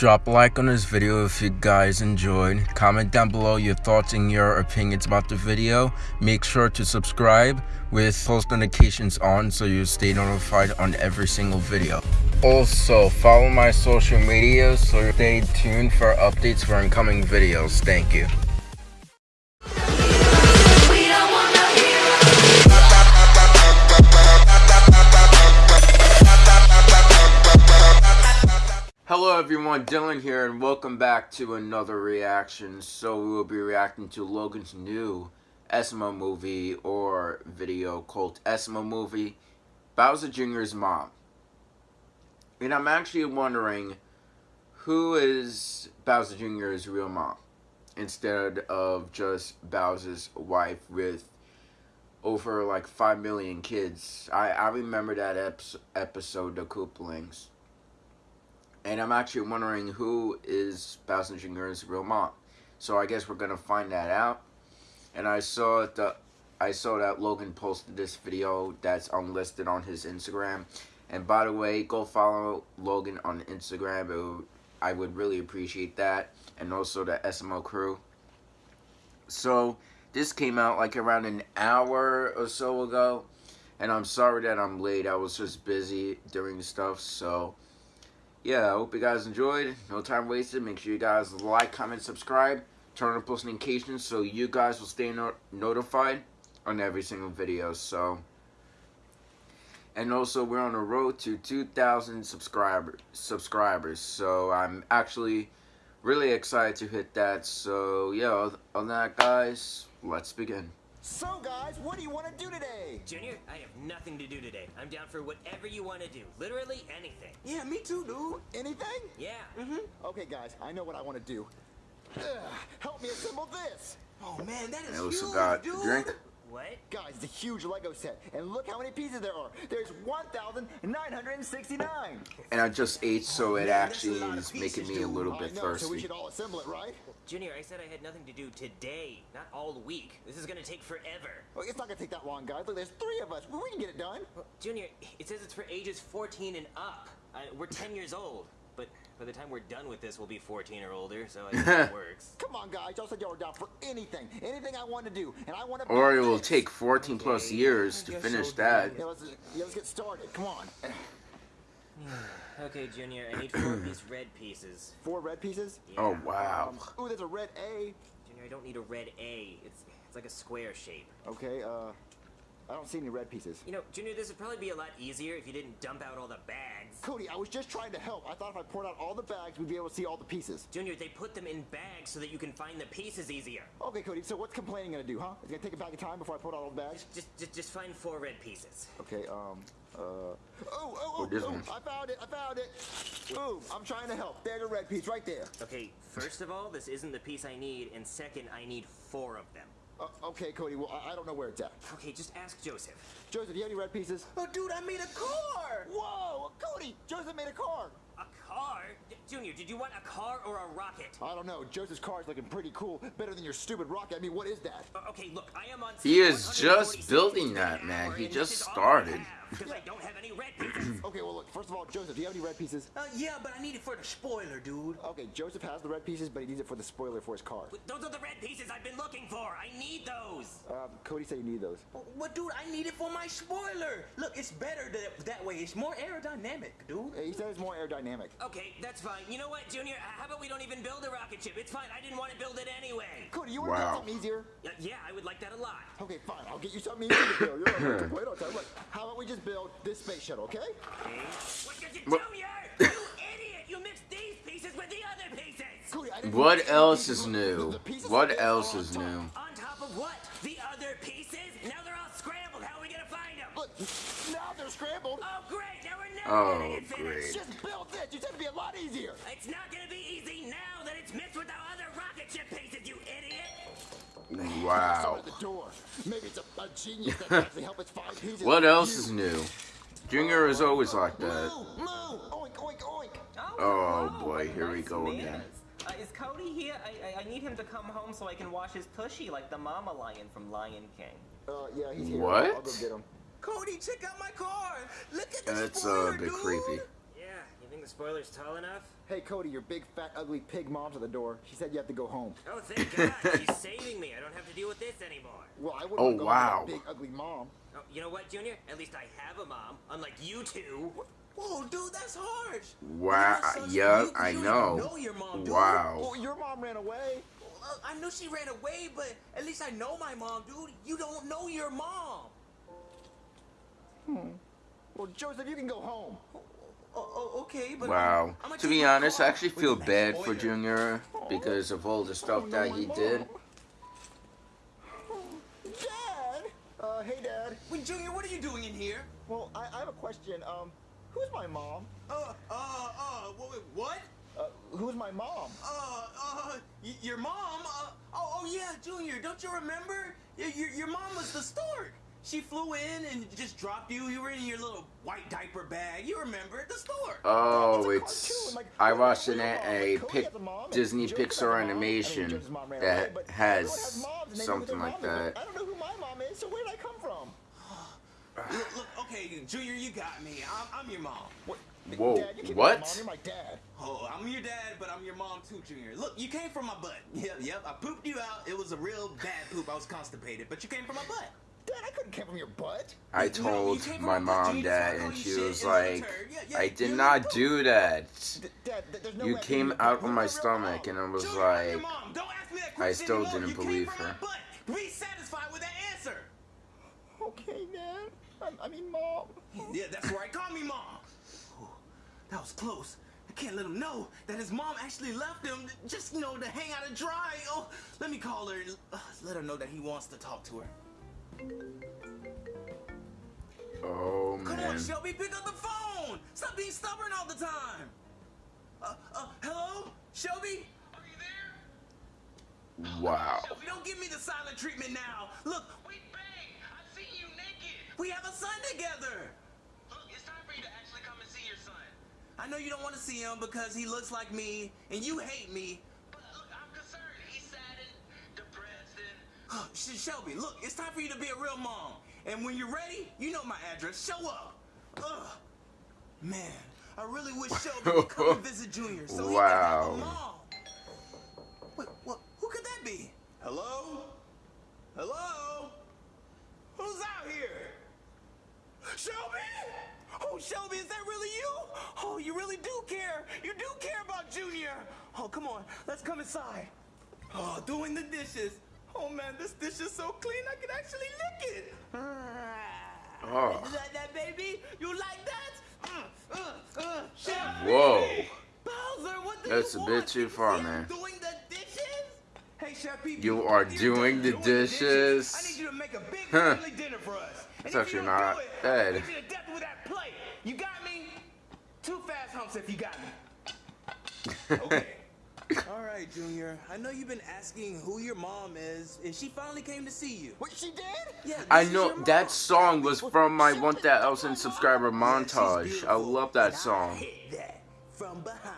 Drop a like on this video if you guys enjoyed. Comment down below your thoughts and your opinions about the video. Make sure to subscribe with post notifications on so you stay notified on every single video. Also, follow my social media so stay tuned for updates for incoming videos. Thank you. Everyone, Dylan here and welcome back to another reaction. So we will be reacting to Logan's new SML movie or video called SML movie, Bowser Jr.'s mom. And I'm actually wondering who is Bowser Jr.'s real mom instead of just Bowser's wife with over like 5 million kids. I, I remember that episode, The Koopalings and I'm actually wondering who is Bowser Jr.'s real mom. So I guess we're gonna find that out. And I saw the I saw that Logan posted this video that's unlisted on his Instagram. And by the way, go follow Logan on Instagram. Would, I would really appreciate that. And also the SML crew. So this came out like around an hour or so ago. And I'm sorry that I'm late. I was just busy doing stuff. So yeah, I hope you guys enjoyed. No time wasted. Make sure you guys like, comment, subscribe, turn on post notifications so you guys will stay no notified on every single video. So, and also we're on the road to 2,000 subscriber subscribers. So I'm actually really excited to hit that. So yeah, on that, guys, let's begin. So guys, what do you want to do today? Junior, I have nothing to do today. I'm down for whatever you want to do. Literally anything. Yeah, me too, dude. Anything? Yeah. Mm-hmm. Okay, guys, I know what I want to do. Ugh, help me assemble this. Oh man, that is I also huge, got dude. drink. What? Guys, it's a huge Lego set, and look how many pieces there are. There's 1,969. And I just ate, so it actually is making me a little bit I know, thirsty. So we should all assemble it, right? Junior, I said I had nothing to do today, not all week. This is gonna take forever. Well, it's not gonna take that long, guys. Look, there's three of us. We can get it done. Well, Junior, it says it's for ages 14 and up. Uh, we're 10 years old, but by the time we're done with this, we'll be 14 or older, so I think it works. Come on, guys. Y'all said y'all were down for anything. Anything I want to do. And I want to Or it will take 14 plus years to finish that. Yeah, let's, yeah, let's get started. Come on. okay, Junior, I need four of these red pieces. Four red pieces? Yeah. Oh, wow. Um, ooh, there's a red A. Junior, I don't need a red A. It's it's like a square shape. Okay, uh, I don't see any red pieces. You know, Junior, this would probably be a lot easier if you didn't dump out all the bags. Cody, I was just trying to help. I thought if I poured out all the bags, we'd be able to see all the pieces. Junior, they put them in bags so that you can find the pieces easier. Okay, Cody, so what's complaining gonna do, huh? It's gonna take a bag of time before I pour out all the bags? Just, just, just find four red pieces. Okay, um, uh, oh, oh, Oh, oh, this oh, one. I found it, I found it. Boom, I'm trying to help. There's a red piece right there. Okay, first of all, this isn't the piece I need, and second, I need four of them. Uh, okay, Cody, well, I, I don't know where it's at. Okay, just ask Joseph. Joseph, do you have any red pieces? Oh, dude, I made a car! Whoa, Cody, Joseph made a car. A car? D Junior, did you want a car or a rocket? I don't know. Joseph's car is looking pretty cool. Better than your stupid rocket. I mean, what is that? Uh, okay, look, I am on. He is just building that, man. He just this is started. Have, Because I don't have any red pieces. Okay, well, look, first of all, Joseph, do you have any red pieces? Uh, yeah, but I need it for the spoiler, dude. Okay, Joseph has the red pieces, but he needs it for the spoiler for his car. But those are the red pieces I've been looking for. I need those. Um, Cody said you need those. But dude, I need it for my spoiler. Look, it's better that, that way. It's more aerodynamic, dude. Hey, He said it's more aerodynamic. Okay, that's fine. You know what, Junior? How about we don't even build a rocket ship? It's fine. I didn't want to build it anyway. Cody, you want to Wow. build something easier? Yeah, yeah, I would like that a lot. Okay, fine. I'll get you something easier to build. You're not wait on time. Look, how about we just build this space shuttle, okay? Okay. What did you What- do, you? You idiot! You mixed these pieces with the other pieces. Cody, I didn't What else is new? the- the pieces What else is new? On top of what? The other pieces? Now they're all scrambled. How are we gonna find them? Look, now they're scrambled. Oh, great! Now we're never Oh, gonna get finished. great. Just build this. You said it'd be a lot easier. It's not gonna be easy now that it's mixed with the other rocket ship pieces, you idiot! Someone Wow. at the door. Maybe it's a, a genius that can actually help us find pieces. What else is new? Junior is always like that. Moo, moo, oink, oink, oink. Oh, boy, here we go again. Uh, is Cody here? I, I, I need him to come home so I can wash his tushy like the mama lion from Lion King. Uh, yeah, he's here. What? I'll go get him. Cody, check out my car. Look at the That's uh, a bit dude. creepy. Yeah, even think the spoiler's tall enough? Hey, Cody, your big, fat, ugly pig mom's at the door. She said you have to go home. Oh, thank God. She's saving me. I don't have to deal with this anymore. Well, I wouldn't Oh, go wow. home with that big, ugly mom. Oh, you know what, Junior? At least I have a mom, unlike you two. Whoa, dude, that's harsh. Wow, You yeah, you, I you know. Don't know your mom, dude. Wow. Well, your mom ran away. Well, I knew she ran away, but at least I know my mom, dude. You don't know your mom. Hmm. Well, Joseph, you can go home. Oh, oh okay, but Wow. I'm, I'ma be honest, I actually feel bad for. Junior because of all the stuff Oh, that he my did. Dad! Uh, hey, Dad. Wait, Junior, what are you doing in here? Well, I, I have a question. Um, who's my mom? Uh, uh, uh, wait, wait, what? Uh, who's my mom? Uh, uh, y- your mom? Uh, oh, oh yeah, Junior, don't you remember? Y- your, your mom was the stork. She flew in and just dropped you. You were in your little white diaper bag. You remember the store. Oh, it's. cartoon, like, I what watched an, a pic, a and Disney Joe has a Pixar mom. I mean, animation mom that but has has moms, and they know who something like that. I don't know who my mom is, so where did I come from? Look, look, okay, Junior, you got me. I'm, I'm your mom. What? Whoa, Dad, what? my mom. You're my dad. Oh, I'm your dad, but I'm your mom too, Junior. Look, you came from my butt. Yep, yep. I pooped you out. It was a real bad poop. I was constipated, but you came from my butt. Dad, I couldn't come from your butt. I told came from my mom Junior, that, and she was and like. Yeah, yeah, I you did little not poop. do that. D- Dad, there's no You way came out of my stomach, mom? and I was Junior, like, mom. Don't ask me that I still anymore. didn't you believe came from her. Be satisfied with that answer. Okay, Dad. I, I mean, mom. Yeah, that's right. Call me mom. Ooh, that was close. I can't let him know that his mom actually left him just, you know, to hang out and dry. Oh, let me call her. and, Uh, let her know that he wants to talk to her. Oh man. Come on, Shelby, pick up the phone. Stop being stubborn all the time. Uh, uh, hello? Shelby? Are you there? Wow. Shelby, don't give me the silent treatment now. Look, we bang. I see you naked. We have a son together. Look, it's time for you to actually come and see your son. I know you don't want to see him because he looks like me and you hate me. Shelby, look, it's time for you to be a real mom. And when you're ready, you know my address. Show up. Ugh. Man, I really wish Shelby would come and visit Junior so he could have a Wow. mom. Wait, what? Who could that be? Hello? Hello? Who's out here? Shelby? Oh, Shelby, is that really you? Oh, you really do care. You do care about Junior. Oh, come on. Let's come inside. Oh, doing the dishes. Oh, man, this dish is so clean I can actually lick it. Oh. You like that, baby? You like that? Uh, uh, uh, Whoa. Bowser, That's a bit too far, man. Doing the dishes? Hey, Chef You are doing the dishes? I need you to make a big Huh. family dinner for us. That's actually not do it, bad. You to death with that plate. You got me? Two fast humps if you got me. Okay. All right, Junior. I know you've been asking who your mom is, and she finally came to see you. Wait, she did? Yeah, I know that song was from my Shut 1,000 up, subscriber Yeah, she's montage. I love that and I song. hit that from behind.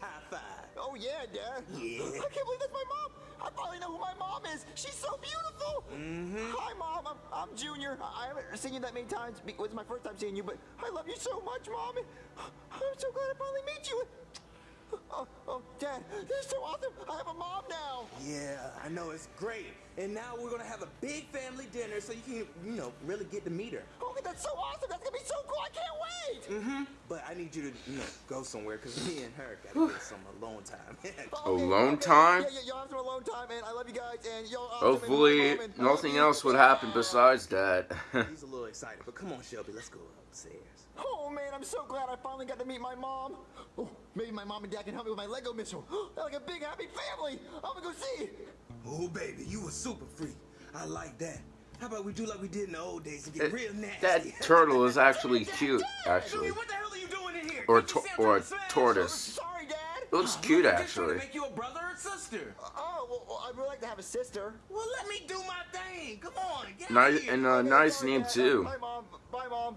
High five. Oh, yeah, Dad. Yeah. I can't believe that's my mom. I finally know who my mom is. She's so beautiful. Mm-hmm. Hi, Mom. I'm, I'm Junior. I I haven't seen you that many times. It was my first time seeing you, but I love you so much, Mom. I'm so glad I finally meet you. Oh, oh, Dad, this is so awesome. I have a mom now. Yeah, I know it's great. And now we're gonna have a big family dinner so you can, you know, really get to meet her. Oh, that's so awesome. That's gonna be so cool. I can't wait. Mm-hmm. But I need you to, you know, go somewhere because me and her gotta get some alone time. Okay, Alone okay. time? Yeah, yeah, y'all have some alone time, and I love you guys. And y'all. uh, Hopefully, give me my mom, and nothing you. else would happen besides that. He's a little excited, but come on, Shelby, let's go upstairs. Oh man, I'm so glad I finally got to meet my mom. Oh, maybe my mom and dad can help me with my Lego missile. They're like a big happy family. I'm gonna go see. Oh, baby, you a super freak. I like that. How about we do like we did in the old days and get It- real nasty? that turtle is actually cute, Junior, actually. what the hell are you doing in here? Or Can't to- or a to smash? tortoise. Sorry, Dad. It looks oh, Look, cute, I'm just trying to actually. make you a brother or sister. Uh, oh, well, well, I'd really like to have a sister. Well, let me do my thing. Come on, get out Nice here. and a Okay, nice name too. Bye, mom. Bye, mom.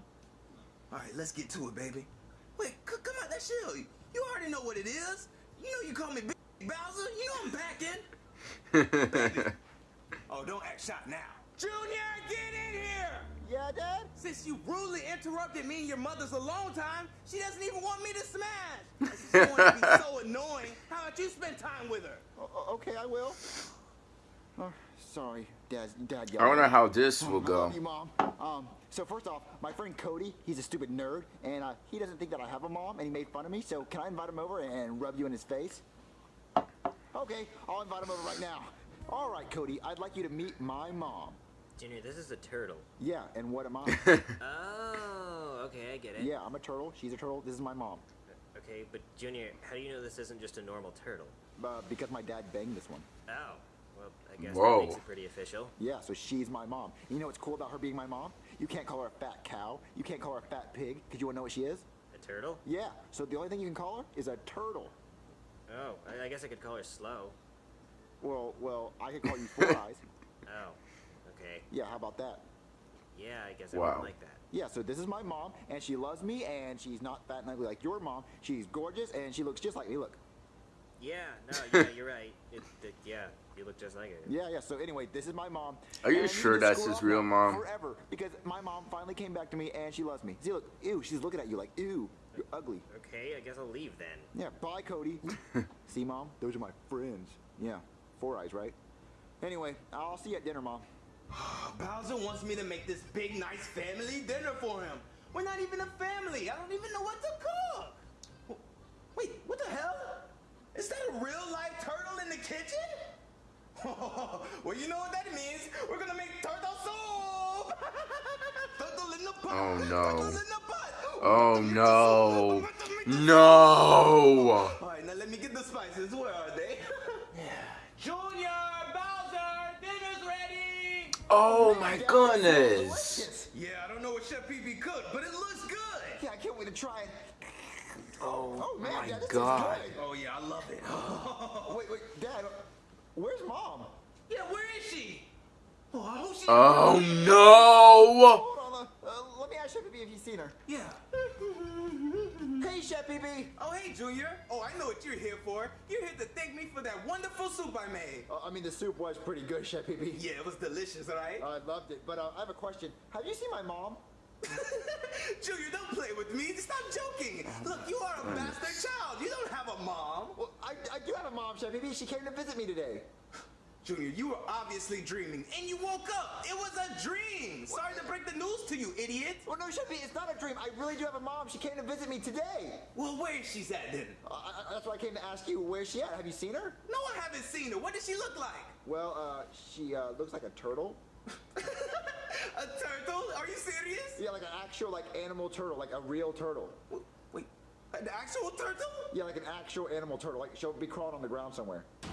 All right, let's get to it, baby. Wait, come on, that's you. You already know what it is. You know you call me Big Bowser. You know I'm back in. Oh, don't act shot now. Junior, get in here. Yeah, Dad? Since you rudely interrupted me and your mother's alone time, she doesn't even want me to smash. She's going to be so annoying. How about you spend time with her? O- o- okay, I will. Oh, sorry, Dad. Dad. I wonder how this will I go. love you, Mom. Um, so first off, my friend Cody, he's a stupid nerd, and uh, he doesn't think that I have a mom, and he made fun of me. So can I invite him over and rub you in his face? Okay, I'll invite him over right now. All right, Cody, I'd like you to meet my mom. Junior, this is a turtle. Yeah, and what am I? Oh, okay, I get it. yeah, I'm a turtle. She's a turtle. This is my mom. Okay, but Junior, how do you know this isn't just a normal turtle? Uh, because my dad banged this one. Oh, well, I guess Whoa. that makes it pretty official. Yeah, so she's my mom. You know what's cool about her being my mom? You can't call her a fat cow. You can't call her a fat pig, because you want to know what she is? A turtle? Yeah, so the only thing you can call her is a turtle. Oh, I, I guess I could call her slow. Well, well, I could call you Four Eyes. Oh, okay. Yeah, how about that? Yeah, I guess I Wow. would like that. Yeah, so this is my mom, and she loves me, and she's not fat and ugly like your mom. She's gorgeous, and she looks just like me. Look. Yeah, no, yeah, you're right. It, it, yeah, you look just like it. Yeah, yeah. So anyway, this is my mom. Are you and sure that's his real mom? Forever, because my mom finally came back to me, and she loves me. See, look, ew, she's looking at you like, ew, you're ugly. Okay, I guess I'll leave then. Yeah, bye, Cody. see, mom, those are my friends. Yeah, Four Eyes, right? Anyway, I'll see you at dinner, mom. Bowser wants me to make this big, nice family dinner for him. We're not even a family. I don't even know what to cook. Wait, what the hell? Is that a real life turtle in the kitchen? well, you know what that means. We're gonna make turtle soup. turtle in the pot. Oh, no. Oh, turtle in the pot. Oh no. soup. Make the- No. All right, now let me get the spices. Where are they? Junior, Bowser, dinner's ready. Oh my goodness. Yeah, I don't know what Chef Pee Pee cooked, but it looks good. Yeah, I can't wait to try it. Oh Oh man, my Dad, this god. is good. Oh yeah, I love it. Wait, wait, Dad, where's mom? yeah, where is she? Oh, I hope she. Oh no. Hold on, uh, uh, let me ask Chef Pee if you've seen her. Yeah. Hey, Chef Pee Oh, hey, Junior. Oh, I know what you're here for. You're here to thank me for that wonderful soup I made. Uh, I mean, the soup was pretty good, Chef Pee Yeah, it was delicious, all right? I loved it, but uh, I have a question. Have you seen my mom? Junior, don't play with me. Stop joking. Look, you are a bastard child. You don't have a mom. Well, I, I do have a mom, Chef Pee She came to visit me today. Junior, you were obviously dreaming, and you woke up. It was a dream. Sorry to break the news to you, idiot. Well, no, Chef Pee, it's not a dream. I really do have a mom. She came to visit me today. Well, where is she at then? Uh, I, I- that's why I came to ask you, where's she at? Have you seen her? No, I haven't seen her. What does she look like? Well, uh, she uh, looks like a turtle. a turtle? Are you serious? Yeah, like an actual, like, animal turtle, like a real turtle. Wait, an actual turtle? Yeah, like an actual animal turtle. Like, she'll be crawling on the ground somewhere. An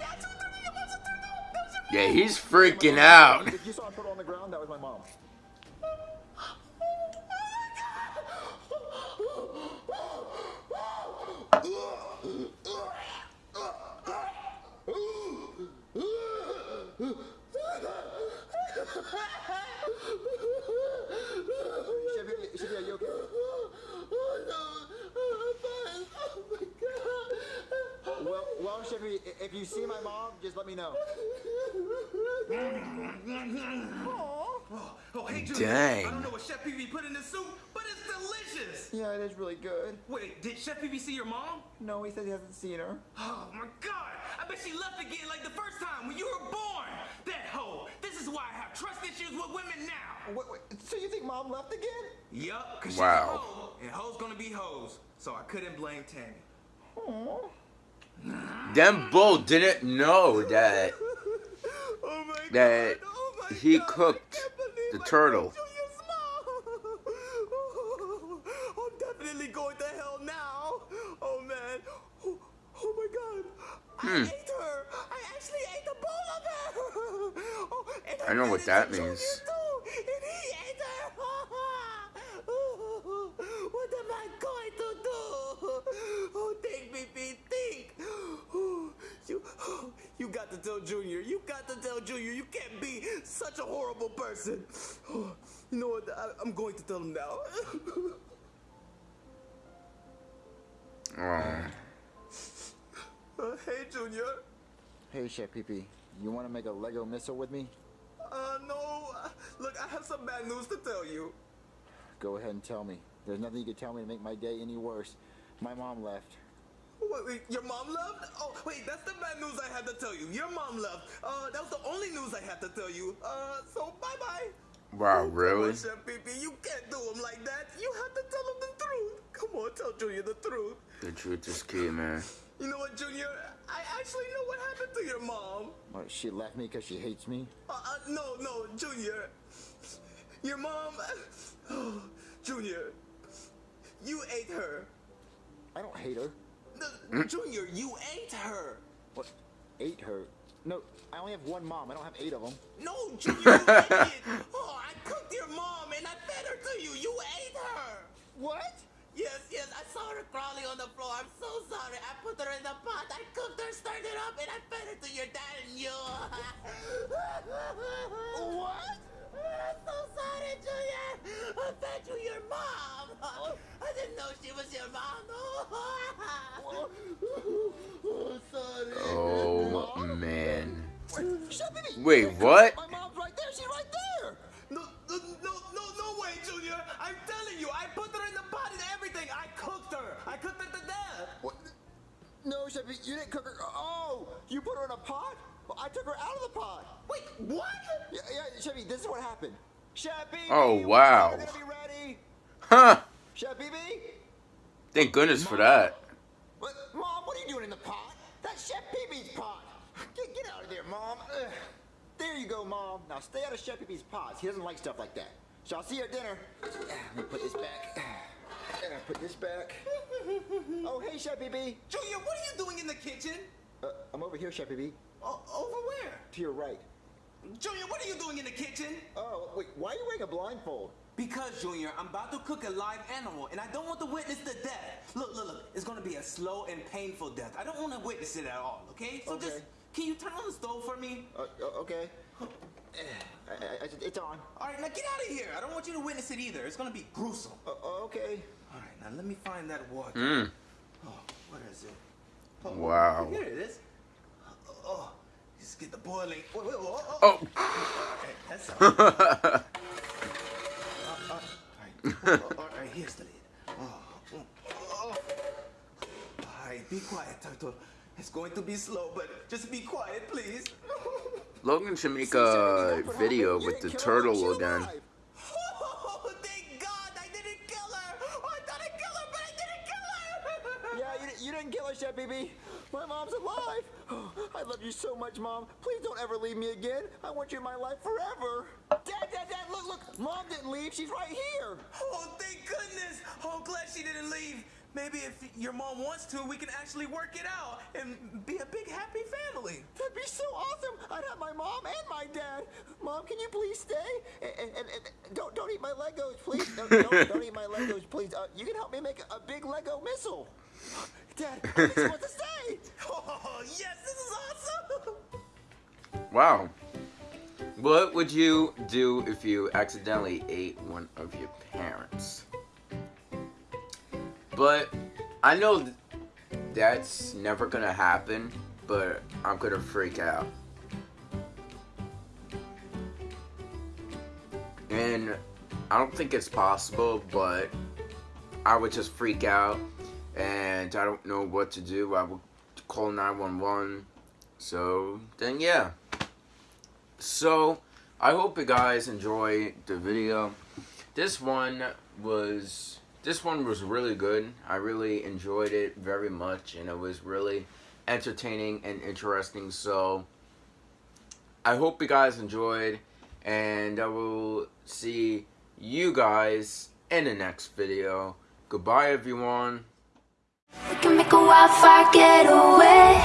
actual turtle? Your mom's a turtle? That was your Yeah, he's freaking out. If you saw a turtle on the ground, that was my mom. Chevy, Chevy, are you okay? Well, well, Chevy, if you see my mom, just let me know. Oh, oh, hey, Junior. Dang. I don't know what Chef Pee Pee put in the soup, but it's delicious. Yeah, it is really good. Wait, did Chef Pee Pee see your mom? No, he said he hasn't seen her. Oh my God! I bet she left again like the first time when you were born. That hoe. This is why I have trust issues with women now. Wait, wait, so you think mom left again? Yup, cause Wow. she's a hoe, and hoes gonna be hoes. So I couldn't blame Tammy. Aww. Them bull didn't know that Oh my that Oh he God, cooked the turtle. killed I'm definitely going to hell now. Oh man. Oh, oh my god. I Hmm. ate her. I actually ate a bowl of her. Oh, and I know what that Junior means. I, I'm going to tell him now. Oh. Uh, hey, Junior. Hey, Chef Pee you want to make a Lego missile with me? Uh, no. Look, I have some bad news to tell you. Go ahead and tell me. There's nothing you can tell me to make my day any worse. My mom left. Wait, wait, your mom left? Oh, wait, that's the bad news I had to tell you. Your mom left. Uh, that was the only news I had to tell you. Uh, so bye-bye. Wow, Come really? on, Chef Pee you can't do him like that. You have to tell him the truth. Come on, tell Junior the truth. The truth is key, man. You know what, Junior? I actually know what happened to your mom. What, she left me because she hates me? Uh, uh, no, no, Junior. Your mom. Oh, Junior. You ate her. I don't hate her. No, Junior, you ate her. What? Ate her? No, I only have one mom. I don't have eight of them. No, Junior, you idiot. Oh, I cooked your mom and I fed her to you. You ate her. What? Yes, yes, I saw her crawling on the floor. I'm so sorry. I put her in the pot. I cooked her, stirred it up, and I fed her to your dad and you. what? I'm so sorry, Junior. I fed you your mom. Oh. I didn't know she was your mom. oh, sorry. Oh man. Shut! Wait, what? My mom's right there. She's right there. No, no, no, no, no way, Junior. I'm telling you, I put her in the pot and everything. I cooked her. I cooked her to death. What? No, Sheppy, you didn't cook her. Oh, you put her in a pot? Well, I took her out of the pot. Wait, what? Yeah, yeah, Sheppy, this is what happened. Sheppy, Oh, wow. are gonna ready? Huh. Sheppy, Thank goodness for that. what? Mom, what are you doing in the pot? That's Chef Pee-Pee's pot. Get, get out of there, Mom. Ugh. There you go, Mom. Now stay out of Chef Pee-Pee's pots. He doesn't like stuff like that. So I'll see you at dinner. Let me put this back. And I put this back. Oh, hey, Chef Pee-Pee. Junior, what are you doing in the kitchen? Uh, I'm over here, Chef Pee-Pee. O- over where? To your right. Junior, what are you doing in the kitchen? Oh, wait, why are you wearing a blindfold? Because, Junior, I'm about to cook a live animal, and I don't want to witness the death. Look, look, look. It's gonna be a slow and painful death. I don't want to witness it at all, okay? So just, Okay. can you turn on the stove for me? Uh, uh, okay. I, I, I, it's on. All right, now get out of here. I don't want you to witness it either. It's gonna be gruesome. Uh, okay. All right, now let me find that water. Mm. Oh, what is it? Oh, Wow. Here it is. Oh, just get the boiling. Wait, wait, oh, oh. Oh. Okay, that's all. Uh, uh, all right. Oh, all right, here's the lid. Oh, mm, oh. All right, be quiet, Turtle. It's going to be slow, but just be quiet, please. Logan should make a video with the didn't kill her. turtle She's again. Oh, thank God I didn't kill her. Oh, I thought I killed her, but I didn't kill her. Yeah, you, you didn't kill her, Chef Pee Pee. My mom's alive. Oh, I love you so much, Mom. Please don't ever leave me again. I want you in my life forever. Dad, Dad, Dad, look, look. Mom didn't leave. She's right here. Oh, thank goodness. Oh, glad she didn't leave. Maybe if your mom wants to, we can actually work it out and be a big happy family. That'd be so awesome. I'd have my mom and my dad. Mom, can you please stay? And, and, and, don't don't eat my Legos, please. Don't, don't, don't eat my Legos, please. Uh, you can help me make a big Lego missile. Dad, I think she wants to stay. Oh, yes, this is awesome. Wow. What would you do if you accidentally ate one of your parents? But I know that's never gonna happen, but I'm gonna freak out. And I don't think it's possible, but I would just freak out and I don't know what to do. I will call 911. So then, yeah. So I hope you guys enjoy the video. This one was this one was really good. I really enjoyed it very much, and it was really entertaining and interesting. So I hope you guys enjoyed, and I will see you guys in the next video. Goodbye, everyone. We can make a wildfire get away.